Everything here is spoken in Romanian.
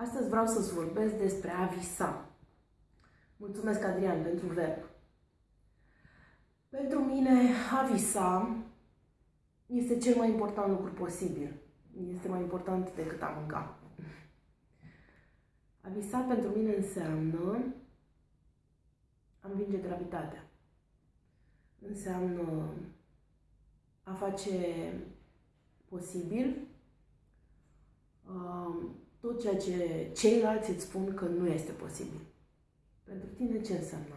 Astăzi vreau să-ți vorbesc despre a visa. Mulțumesc, Adrian, pentru verb. Pentru mine, a visa este cel mai important lucru posibil. Este mai important decât a mânca. A visa pentru mine înseamnă a învinge gravitatea. Înseamnă a face posibil uh, tot ceea ce ceilalți îți spun că nu este posibil. Pentru tine ce înseamnă